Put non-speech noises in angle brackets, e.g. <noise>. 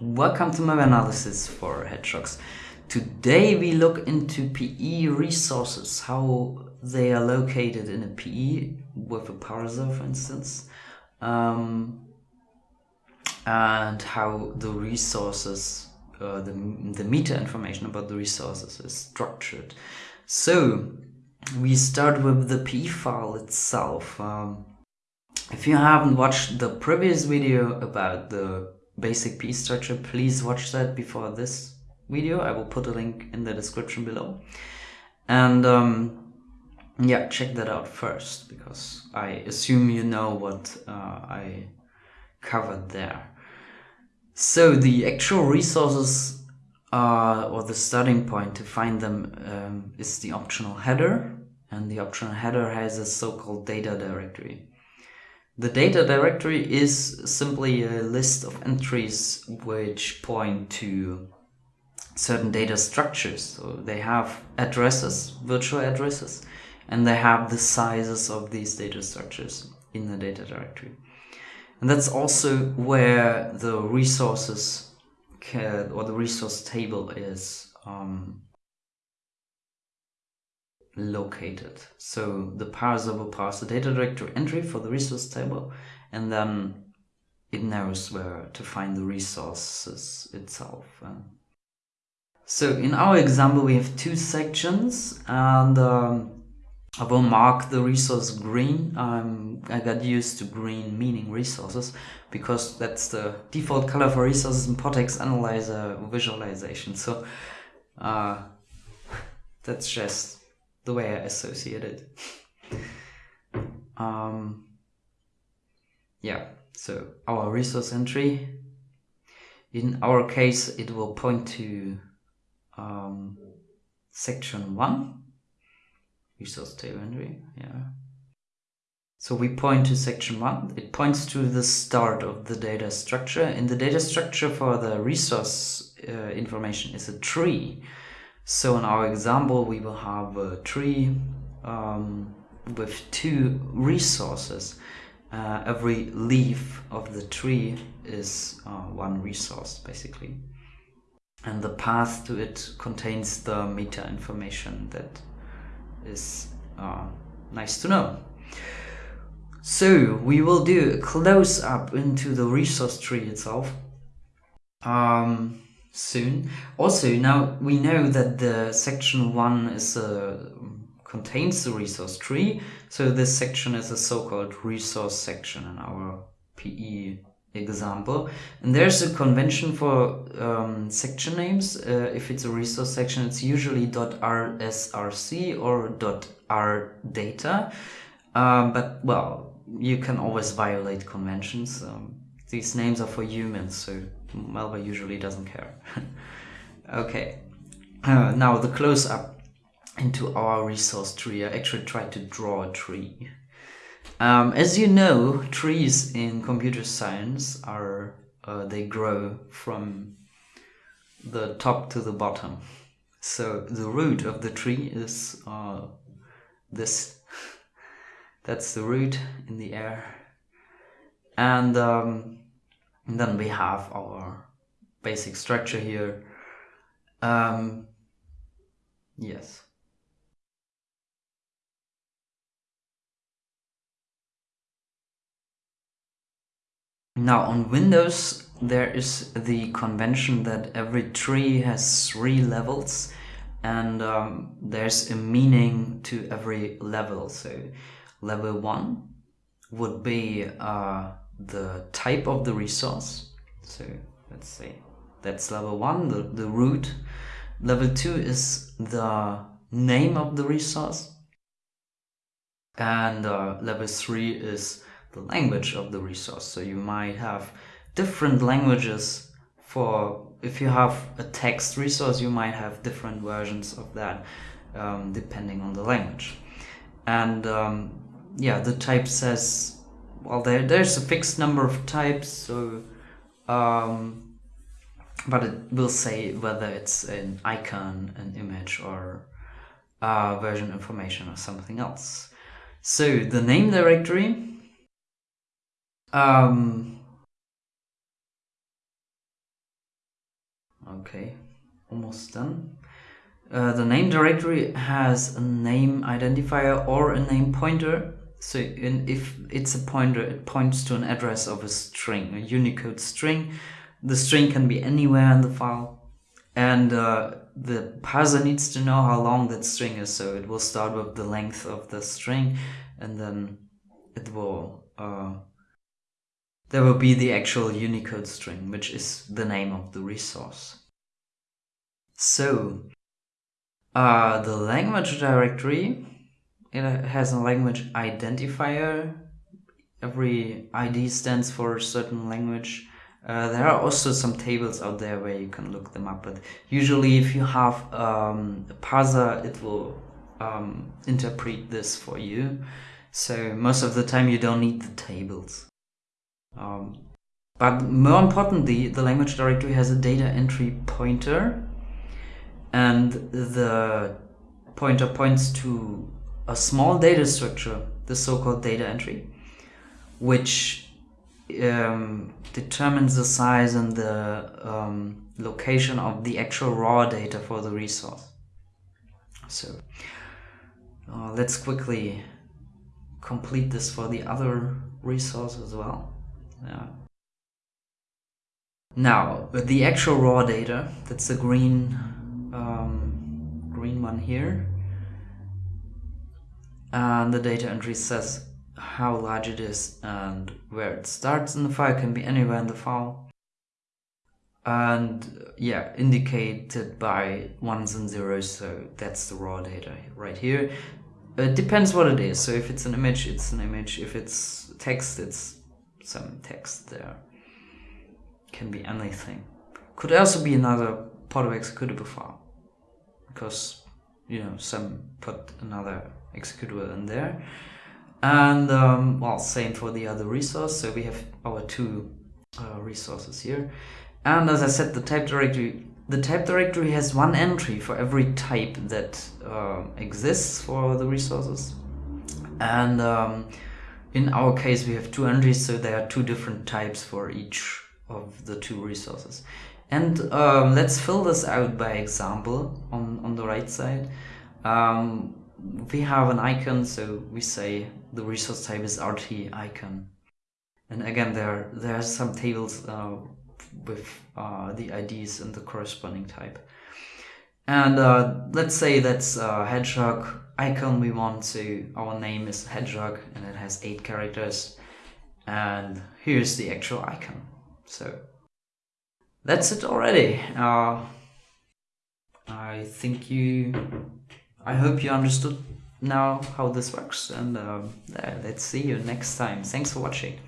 Welcome to Malware analysis for Hedgehogs. Today we look into PE resources, how they are located in a PE with a parser for instance, um, and how the resources, uh, the, the meta information about the resources is structured. So we start with the PE file itself. Um, if you haven't watched the previous video about the basic PE structure, please watch that before this video. I will put a link in the description below. And um, yeah, check that out first because I assume you know what uh, I covered there. So the actual resources uh, or the starting point to find them um, is the optional header and the optional header has a so-called data directory. The data directory is simply a list of entries which point to certain data structures. So they have addresses, virtual addresses, and they have the sizes of these data structures in the data directory. And that's also where the resources or the resource table is um, located. So the parser will parse the data directory entry for the resource table and then it knows where to find the resources itself. So in our example we have two sections and um, I will mark the resource green. Um, I got used to green meaning resources because that's the default color for resources in PortEx Analyzer visualization. So uh, <laughs> that's just the way I associate it. um, yeah, so our resource entry, in our case, it will point to um, section 1, resource table entry, yeah. So we point to section 1, it points to the start of the data structure. In the data structure for the resource uh, information is a tree. So in our example, we will have a tree um, with two resources. Uh, every leaf of the tree is uh, one resource, basically. And the path to it contains the meta information that is uh, nice to know. So we will do a close up into the resource tree itself. Um, soon. Also, now we know that the section 1 is a, contains the resource tree, so this section is a so-called resource section in our PE example. And there's a convention for um, section names. Uh, if it's a resource section, it's usually .rsrc or .rdata. Um, but, well, you can always violate conventions. Um, these names are for humans, so Malware usually doesn't care. <laughs> okay, uh, now the close-up into our resource tree. I actually tried to draw a tree. Um, as you know, trees in computer science are uh, they grow from the top to the bottom. So the root of the tree is uh, this. <laughs> That's the root in the air. And um, and then we have our basic structure here. Um, yes. Now on Windows there is the convention that every tree has three levels and um, there's a meaning to every level. So level 1 would be uh, the type of the resource. So let's say that's level one, the, the root. Level two is the name of the resource. And uh, level three is the language of the resource. So you might have different languages for, if you have a text resource, you might have different versions of that um, depending on the language. And um, yeah, the type says well there there's a fixed number of types so um, but it will say whether it's an icon an image or uh, version information or something else so the name directory um, Okay, almost done. Uh, the name directory has a name identifier or a name pointer. So in, if it's a pointer, it points to an address of a string, a Unicode string. The string can be anywhere in the file. And uh, the parser needs to know how long that string is. So it will start with the length of the string and then it will uh, there will be the actual Unicode string, which is the name of the resource. So, uh, the language directory, it has a language identifier. Every ID stands for a certain language. Uh, there are also some tables out there where you can look them up, but usually if you have um, a parser, it will um, interpret this for you. So most of the time you don't need the tables. Um, but more importantly, the language directory has a data entry pointer and the pointer points to a small data structure, the so-called data entry, which um, determines the size and the um, location of the actual raw data for the resource. So uh, let's quickly complete this for the other resource as well. Yeah. Now, the actual raw data, that's the green, um, green one here. And the data entry says how large it is and where it starts in the file, can be anywhere in the file. And yeah, indicated by ones and zeros, so that's the raw data right here. It depends what it is, so if it's an image, it's an image. If it's text, it's some text there. Can be anything. Could also be another part of executable file. Because, you know, some put another executable in there. And, um, well, same for the other resource. So we have our two uh, resources here. And as I said, the type directory the type directory has one entry for every type that uh, exists for the resources. And um, in our case, we have two entries, so there are two different types for each of the two resources. And um, let's fill this out by example on, on the right side. Um, we have an icon, so we say the resource type is RT icon. And again, there, there are some tables uh, with uh, the IDs and the corresponding type. And uh, let's say that's a hedgehog icon we want to, our name is hedgehog and it has eight characters. And here's the actual icon. So that's it already. Uh, I think you, I hope you understood now how this works and uh, let's see you next time. Thanks for watching.